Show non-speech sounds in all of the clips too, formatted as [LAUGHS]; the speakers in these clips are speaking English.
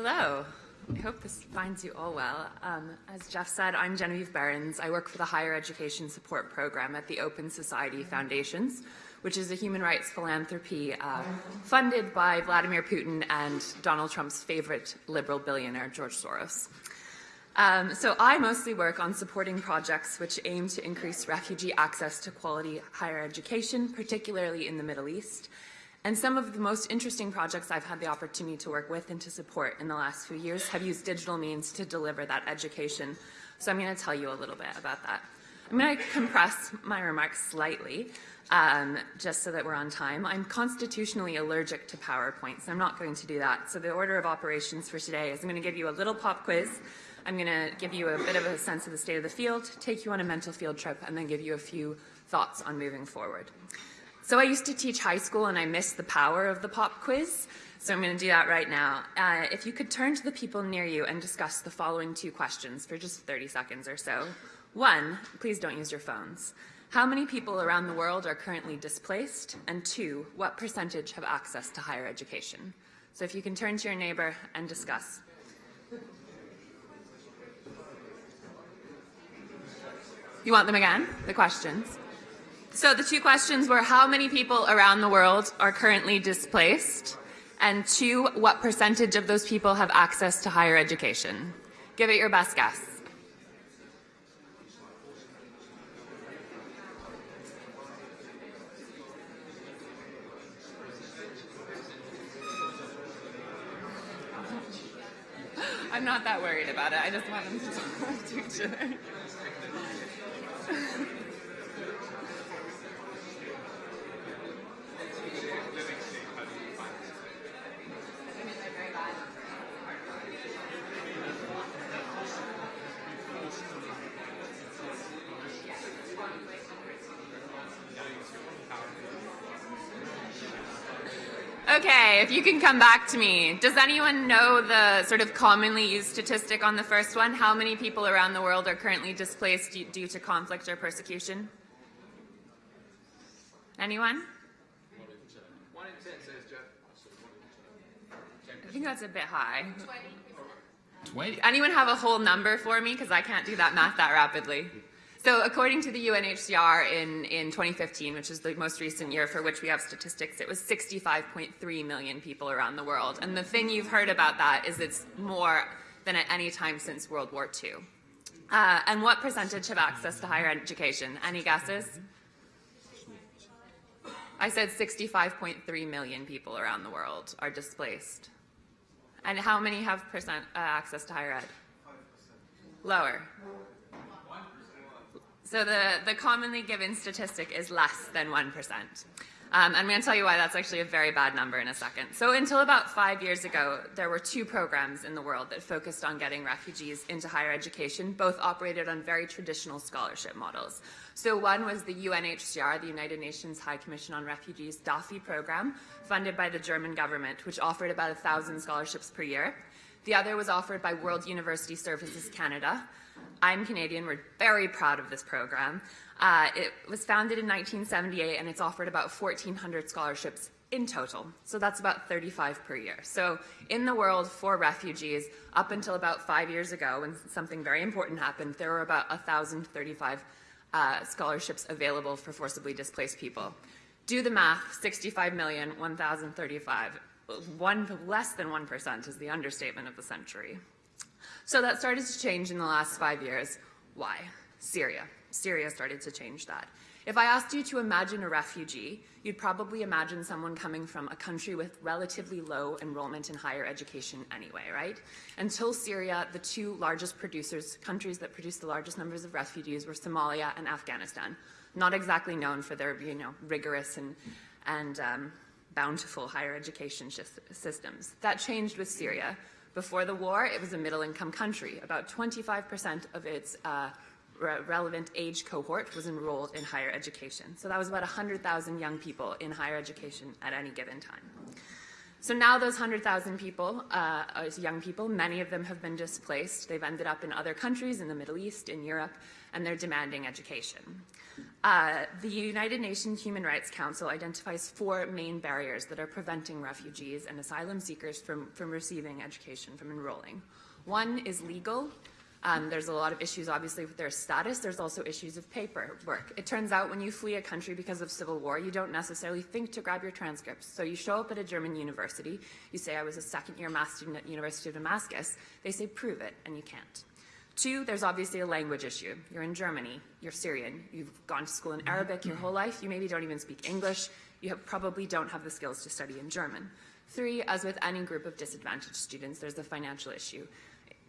Hello. I hope this finds you all well. Um, as Jeff said, I'm Genevieve Behrens. I work for the Higher Education Support Program at the Open Society Foundations, which is a human rights philanthropy uh, funded by Vladimir Putin and Donald Trump's favorite liberal billionaire, George Soros. Um, so I mostly work on supporting projects which aim to increase refugee access to quality higher education, particularly in the Middle East. And some of the most interesting projects I've had the opportunity to work with and to support in the last few years have used digital means to deliver that education. So I'm going to tell you a little bit about that. I'm going to compress my remarks slightly, um, just so that we're on time. I'm constitutionally allergic to PowerPoint, so I'm not going to do that. So the order of operations for today is I'm going to give you a little pop quiz. I'm going to give you a bit of a sense of the state of the field, take you on a mental field trip, and then give you a few thoughts on moving forward. So I used to teach high school and I missed the power of the pop quiz. So I'm going to do that right now. Uh, if you could turn to the people near you and discuss the following two questions for just 30 seconds or so. One, please don't use your phones. How many people around the world are currently displaced? And two, what percentage have access to higher education? So if you can turn to your neighbor and discuss. You want them again, the questions? So the two questions were how many people around the world are currently displaced? And two, what percentage of those people have access to higher education? Give it your best guess. [LAUGHS] I'm not that worried about it. I just want them to talk to each other. [LAUGHS] Okay, if you can come back to me. Does anyone know the sort of commonly used statistic on the first one? How many people around the world are currently displaced due to conflict or persecution? Anyone? One in ten. I think that's a bit high. 20. Anyone have a whole number for me? Because I can't do that math that rapidly. So according to the UNHCR in, in 2015, which is the most recent year for which we have statistics, it was 65.3 million people around the world. And the thing you've heard about that is it's more than at any time since World War II. Uh, and what percentage have access to higher education? Any guesses? I said 65.3 million people around the world are displaced. And how many have percent uh, access to higher ed? Lower. So the, the commonly given statistic is less than 1%. Um, I'm going to tell you why that's actually a very bad number in a second. So until about five years ago, there were two programs in the world that focused on getting refugees into higher education, both operated on very traditional scholarship models. So one was the UNHCR, the United Nations High Commission on Refugees DAFI program, funded by the German government, which offered about 1,000 scholarships per year. The other was offered by World University Services Canada, I'm Canadian. We're very proud of this program. Uh, it was founded in 1978 and it's offered about 1,400 scholarships in total. So that's about 35 per year. So in the world for refugees, up until about five years ago, when something very important happened, there were about 1,035 uh, scholarships available for forcibly displaced people. Do the math, 65 million, 1,035. One, less than 1% is the understatement of the century. So that started to change in the last five years. Why? Syria. Syria started to change that. If I asked you to imagine a refugee, you'd probably imagine someone coming from a country with relatively low enrollment in higher education anyway, right? Until Syria, the two largest producers, countries that produce the largest numbers of refugees were Somalia and Afghanistan. Not exactly known for their, you know, rigorous and, and um, bountiful higher education systems. That changed with Syria. Before the war, it was a middle-income country. About 25% of its uh, re relevant age cohort was enrolled in higher education. So that was about 100,000 young people in higher education at any given time. So now those 100,000 people, uh, young people, many of them have been displaced. They've ended up in other countries, in the Middle East, in Europe, and they're demanding education. Uh, the United Nations Human Rights Council identifies four main barriers that are preventing refugees and asylum seekers from, from receiving education, from enrolling. One is legal. Um, there's a lot of issues, obviously, with their status. There's also issues of paperwork. It turns out when you flee a country because of civil war, you don't necessarily think to grab your transcripts. So you show up at a German university, you say, I was a second year math student at the University of Damascus. They say, prove it, and you can't. Two, there's obviously a language issue. You're in Germany, you're Syrian, you've gone to school in Arabic your whole life, you maybe don't even speak English, you have, probably don't have the skills to study in German. Three, as with any group of disadvantaged students, there's a financial issue.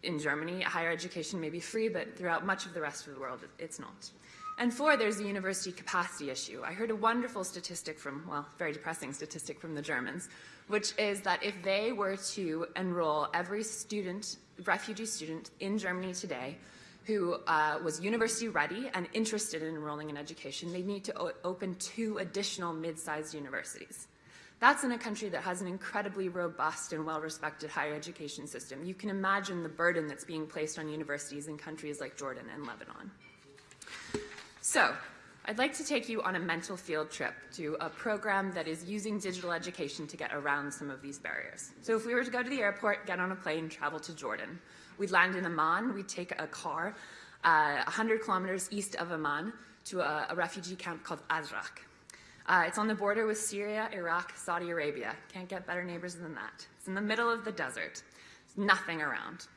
In Germany, higher education may be free, but throughout much of the rest of the world, it's not. And four, there's the university capacity issue. I heard a wonderful statistic from, well, very depressing statistic from the Germans, which is that if they were to enroll every student refugee student in Germany today who uh, was university ready and interested in enrolling in education, they need to open two additional mid-sized universities. That's in a country that has an incredibly robust and well-respected higher education system. You can imagine the burden that's being placed on universities in countries like Jordan and Lebanon. So, I'd like to take you on a mental field trip to a program that is using digital education to get around some of these barriers. So if we were to go to the airport, get on a plane, travel to Jordan, we'd land in Amman, we'd take a car uh, 100 kilometers east of Amman to a, a refugee camp called Azraq. Uh, it's on the border with Syria, Iraq, Saudi Arabia. Can't get better neighbors than that. It's in the middle of the desert. There's nothing around.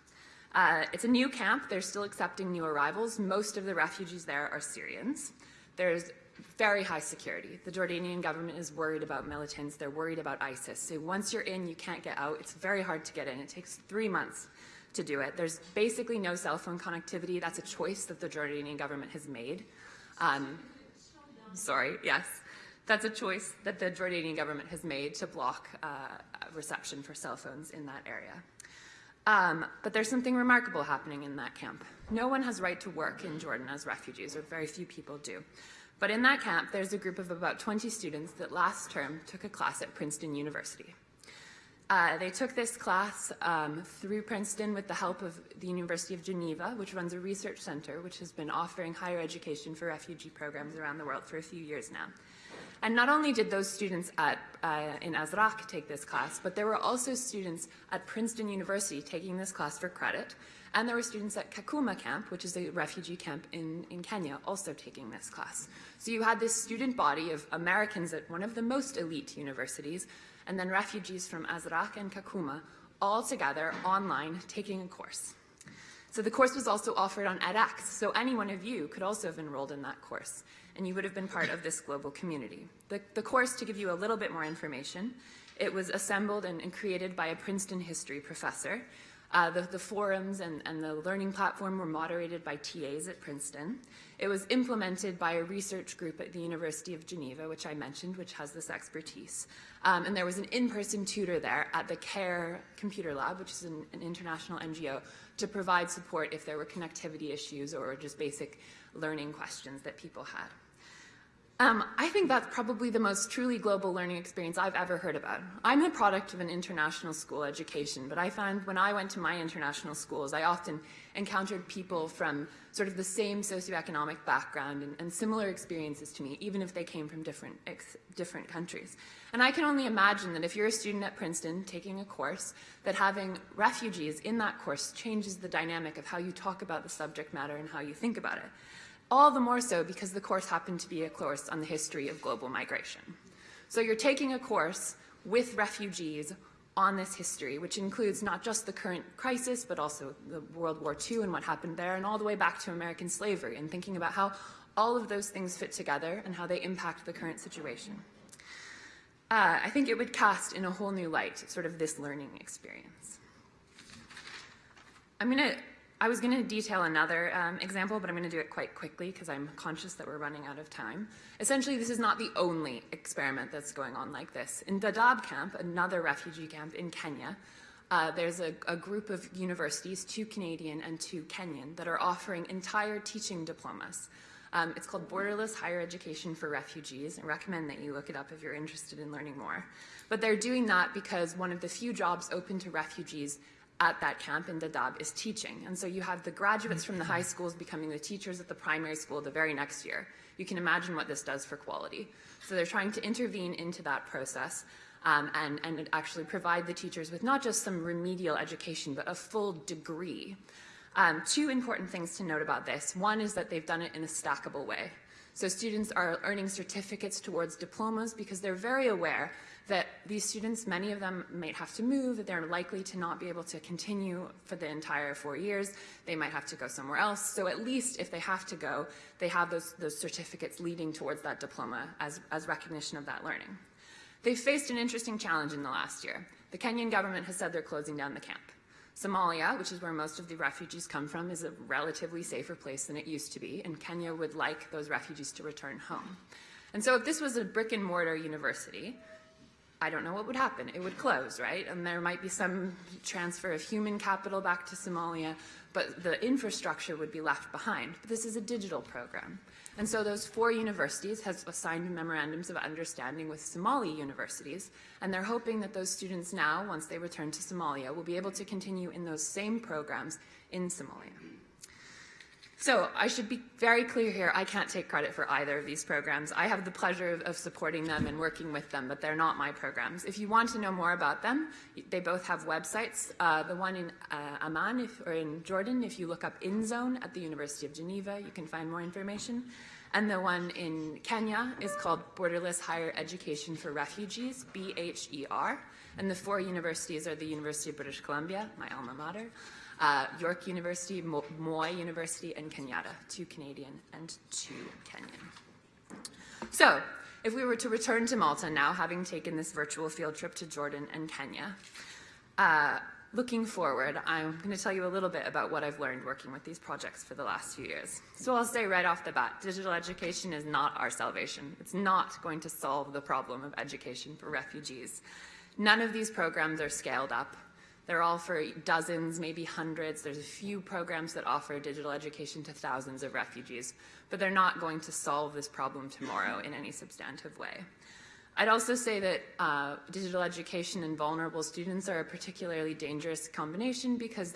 Uh, it's a new camp. They're still accepting new arrivals. Most of the refugees there are Syrians. There's very high security. The Jordanian government is worried about militants. They're worried about ISIS. So once you're in, you can't get out. It's very hard to get in. It takes three months to do it. There's basically no cell phone connectivity. That's a choice that the Jordanian government has made. Um, sorry, yes. That's a choice that the Jordanian government has made to block uh, reception for cell phones in that area. Um, but there's something remarkable happening in that camp. No one has right to work in Jordan as refugees, or very few people do. But in that camp, there's a group of about 20 students that last term took a class at Princeton University. Uh, they took this class um, through Princeton with the help of the University of Geneva, which runs a research center which has been offering higher education for refugee programs around the world for a few years now. And not only did those students at, uh, in Azraq take this class, but there were also students at Princeton University taking this class for credit. And there were students at Kakuma camp, which is a refugee camp in, in Kenya, also taking this class. So you had this student body of Americans at one of the most elite universities, and then refugees from Azraq and Kakuma, all together online taking a course. So the course was also offered on edX, so any one of you could also have enrolled in that course, and you would have been part of this global community. The, the course, to give you a little bit more information, it was assembled and, and created by a Princeton history professor. Uh, the, the, forums and, and, the learning platform were moderated by TAs at Princeton. It was implemented by a research group at the University of Geneva, which I mentioned, which has this expertise. Um, and there was an in-person tutor there at the CARE Computer Lab, which is an, an international NGO, to provide support if there were connectivity issues or just basic learning questions that people had. Um, I think that's probably the most truly global learning experience I've ever heard about. I'm a product of an international school education, but I found when I went to my international schools, I often encountered people from sort of the same socioeconomic background and, and similar experiences to me, even if they came from different, different countries. And I can only imagine that if you're a student at Princeton taking a course, that having refugees in that course changes the dynamic of how you talk about the subject matter and how you think about it. All the more so because the course happened to be a course on the history of global migration. So you're taking a course with refugees on this history, which includes not just the current crisis, but also the World War II and what happened there, and all the way back to American slavery, and thinking about how all of those things fit together and how they impact the current situation. Uh, I think it would cast in a whole new light sort of this learning experience. I'm going to I was going to detail another um, example, but I'm going to do it quite quickly because I'm conscious that we're running out of time. Essentially, this is not the only experiment that's going on like this. In Dadaab camp, another refugee camp in Kenya, uh, there's a, a, group of universities, two Canadian and two Kenyan, that are offering entire teaching diplomas. Um, it's called Borderless Higher Education for Refugees. I recommend that you look it up if you're interested in learning more. But they're doing that because one of the few jobs open to refugees at that camp in Dadaab is teaching. And so you have the graduates from the high schools becoming the teachers at the primary school the very next year. You can imagine what this does for quality. So they're trying to intervene into that process um, and, and actually provide the teachers with not just some remedial education, but a full degree. Um, two important things to note about this. One is that they've done it in a stackable way. So students are earning certificates towards diplomas because they're very aware that these students, many of them might have to move, that they're likely to not be able to continue for the entire four years. They might have to go somewhere else. So at least if they have to go, they have those, those certificates leading towards that diploma as, as recognition of that learning. They've faced an interesting challenge in the last year. The Kenyan government has said they're closing down the camp. Somalia, which is where most of the refugees come from, is a relatively safer place than it used to be, and Kenya would like those refugees to return home. And so if this was a brick and mortar university, I don't know what would happen. It would close, right? And there might be some transfer of human capital back to Somalia, but the infrastructure would be left behind. But this is a digital program. And so those four universities have assigned memorandums of understanding with Somali universities, and they're hoping that those students now, once they return to Somalia, will be able to continue in those same programs in Somalia. So I should be very clear here, I can't take credit for either of these programs. I have the pleasure of, of, supporting them and working with them, but they're not my programs. If you want to know more about them, they both have websites. Uh, the one in uh, Amman if, or in Jordan, if you look up InZone at the University of Geneva, you can find more information. And the one in Kenya is called Borderless Higher Education for Refugees, BHER. And the four universities are the University of British Columbia, my alma mater, uh, York University, Mo Moi University, and Kenyatta, two Canadian and two Kenyan. So, if we were to return to Malta now, having taken this virtual field trip to Jordan and Kenya, uh, looking forward, I'm going to tell you a little bit about what I've learned working with these projects for the last few years. So I'll say right off the bat, digital education is not our salvation. It's not going to solve the problem of education for refugees. None of these programs are scaled up. They're all for dozens, maybe hundreds. There's a few programs that offer digital education to thousands of refugees, but they're not going to solve this problem tomorrow in any substantive way. I'd also say that uh, digital education and vulnerable students are a particularly dangerous combination because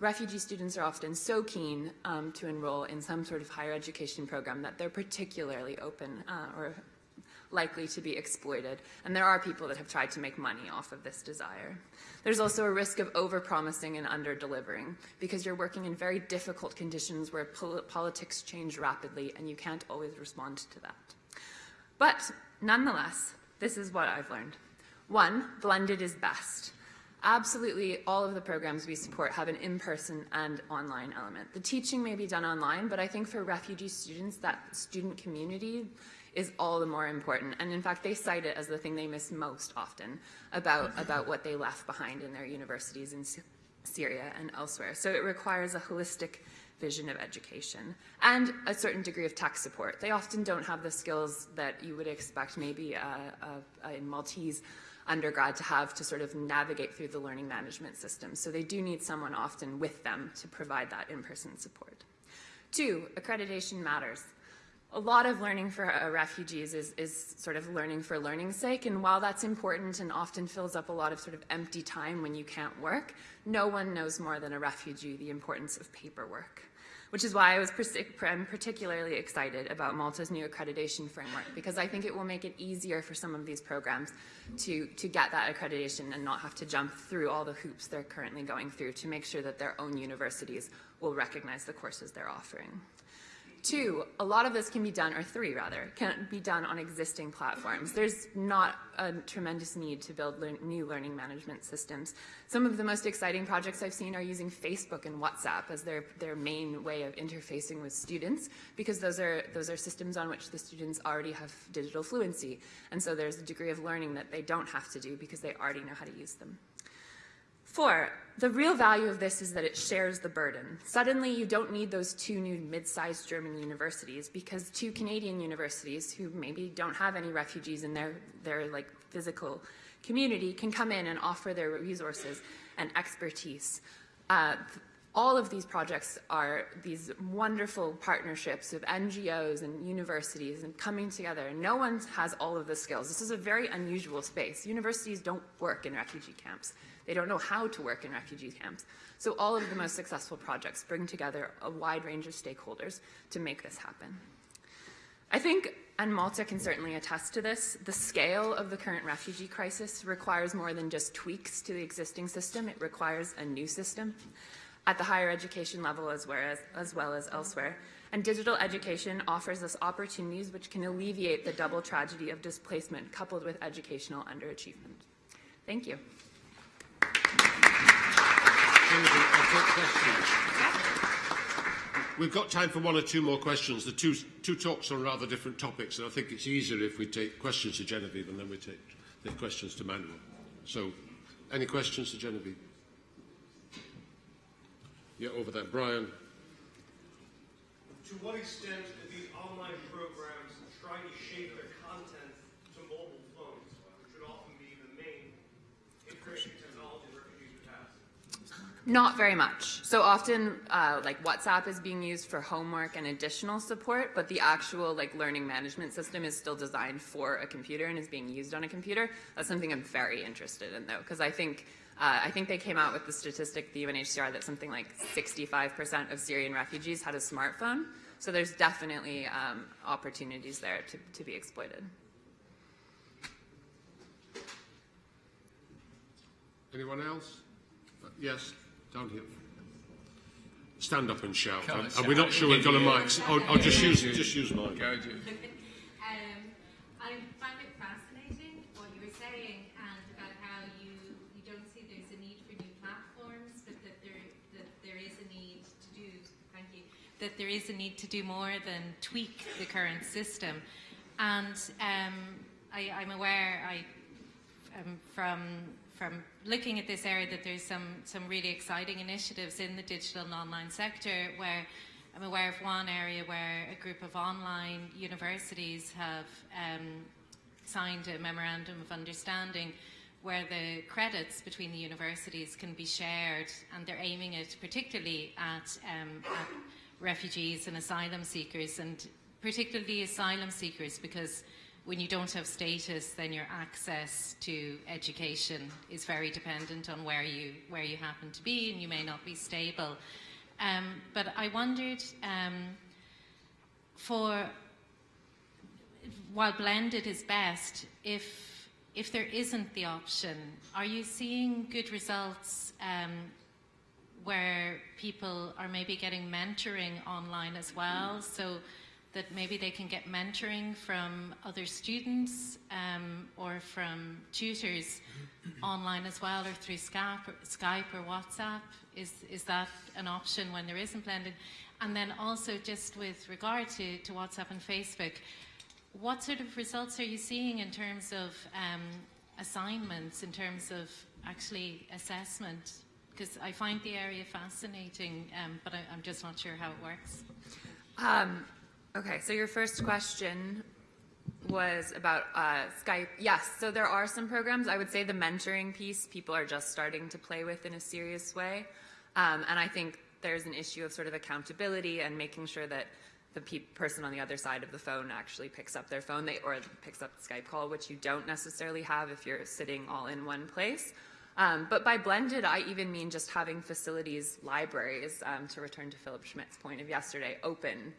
refugee students are often so keen um, to enroll in some sort of higher education program that they're particularly open uh, or likely to be exploited. And there are people that have tried to make money off of this desire. There's also a risk of over-promising and under-delivering because you're working in very difficult conditions where pol politics change rapidly and you can't always respond to that. But nonetheless, this is what I've learned. One, blended is best. Absolutely all of the programs we support have an in-person and online element. The teaching may be done online, but I think for refugee students, that student community is all the more important. And in fact, they cite it as the thing they miss most often about, mm-hmm. about what they left behind in their universities in Syria and elsewhere. So it requires a holistic vision of education and a certain degree of tech support. They often don't have the skills that you would expect maybe a, a, a Maltese undergrad to have to sort of navigate through the learning management system. So they do need someone often with them to provide that in-person support. Two, accreditation matters a lot of learning for uh, refugees is, is sort of learning for learning's sake. And while that's important and often fills up a lot of sort of empty time when you can't work, no one knows more than a refugee the importance of paperwork. Which is why I was I'm particularly excited about Malta's new accreditation framework because I think it will make it easier for some of these programs to, to get that accreditation and not have to jump through all the hoops they're currently going through to make sure that their own universities will recognize the courses they're offering. Two, a lot of this can be done, or three rather, can be done on existing platforms. There's not a tremendous need to build le new learning management systems. Some of the most exciting projects I've seen are using Facebook and WhatsApp as their, their main way of interfacing with students because those are, those are systems on which the students already have digital fluency. And so there's a degree of learning that they don't have to do because they already know how to use them. Four, the real value of this is that it shares the burden. Suddenly, you don't need those two new mid-sized German universities because two Canadian universities who maybe don't have any refugees in their, their like physical community can come in and offer their resources and expertise. Uh, all of these projects are these wonderful partnerships of NGOs and universities and coming together. No one has all of the skills. This is a very unusual space. Universities don't work in refugee camps. They don't know how to work in refugee camps. So all of the most successful projects bring together a wide range of stakeholders to make this happen. I think, and Malta can certainly attest to this, the scale of the current refugee crisis requires more than just tweaks to the existing system. It requires a new system at the higher education level as well as, as, well as elsewhere. And digital education offers us opportunities which can alleviate the double tragedy of displacement coupled with educational underachievement. Thank you. We've got time for one or two more questions. The two, two talks on rather different topics, and I think it's easier if we take questions to Genevieve and then we take the questions to Manuel. So, any questions to Genevieve? Yeah, over there. Brian. To what extent do these online programs try to shape their content to mobile phones, which would often be the main information technology refugees would have? Not very much. So often, uh, like WhatsApp is being used for homework and additional support, but the actual like learning management system is still designed for a computer and is being used on a computer. That's something I'm very interested in, though, because I think uh, I think they came out with the statistic, the UNHCR, that something like 65% of Syrian refugees had a smartphone. So there's definitely um, opportunities there to, to be exploited. Anyone else? Uh, yes, down here. Stand up and shout. Come on, and, and we're not sure we've got a mic. I'll, I'll just use just use mine. Go, Jim. Um, I find it fascinating what you were saying and about how you, you don't see there's a need for new platforms, but that there that there is a need to do thank you that there is a need to do more than tweak the current system. And um, I, I'm aware I from from looking at this area that there's some some really exciting initiatives in the digital and online sector where I'm aware of one area where a group of online universities have um, signed a memorandum of understanding where the credits between the universities can be shared and they're aiming it particularly at, um, at refugees and asylum seekers and particularly asylum seekers because when you don't have status, then your access to education is very dependent on where you where you happen to be, and you may not be stable. Um, but I wondered, um, for while blended is best, if if there isn't the option, are you seeing good results um, where people are maybe getting mentoring online as well? So that maybe they can get mentoring from other students um, or from tutors online as well or through Skype or, Skype or WhatsApp? Is, is that an option when there isn't blended? And then also just with regard to, to WhatsApp and Facebook, what sort of results are you seeing in terms of um, assignments, in terms of actually assessment? Because I find the area fascinating, um, but I, am just not sure how it works. Um, Okay, so your first question was about uh, Skype. Yes, so there are some programs. I would say the mentoring piece people are just starting to play with in a serious way. Um, and I think there's an issue of sort of accountability and making sure that the pe person on the other side of the phone actually picks up their phone they, or picks up the Skype call, which you don't necessarily have if you're sitting all in one place. Um, but by blended, I even mean just having facilities, libraries, um, to return to Philip Schmidt's point of yesterday, open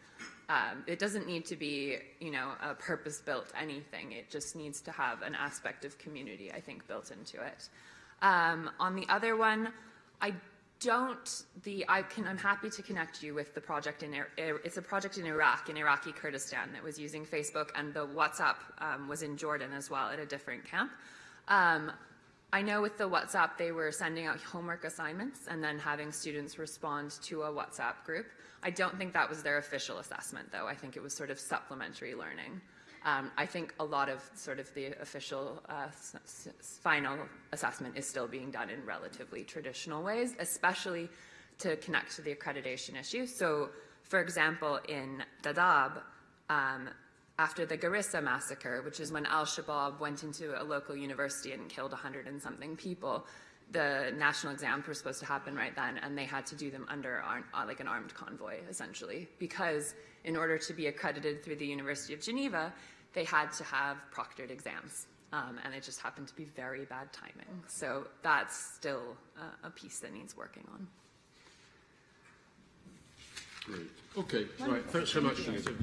um, it doesn't need to be, you know, a purpose-built anything. It just needs to have an aspect of community, I think, built into it. Um, on the other one, I don't, the, I can, I'm happy to connect you with the project in, it's a project in Iraq, in Iraqi Kurdistan that was using Facebook and the WhatsApp um, was in Jordan as well at a different camp. Um, I know with the WhatsApp, they were sending out homework assignments and then having students respond to a WhatsApp group. I don't think that was their official assessment, though. I think it was sort of supplementary learning. Um, I think a lot of sort of the official uh, final assessment is still being done in relatively traditional ways, especially to connect to the accreditation issue. So, for example, in Dadaab, um, after the Garissa massacre, which is when al-Shabaab went into a local university and killed 100 and something people, the national exams were supposed to happen right then, and they had to do them under ar- uh, like an armed convoy, essentially, because in order to be accredited through the University of Geneva, they had to have proctored exams, um, and it just happened to be very bad timing. So that's still uh, a piece that needs working on. Great. Okay, right. Thanks so much, Anita.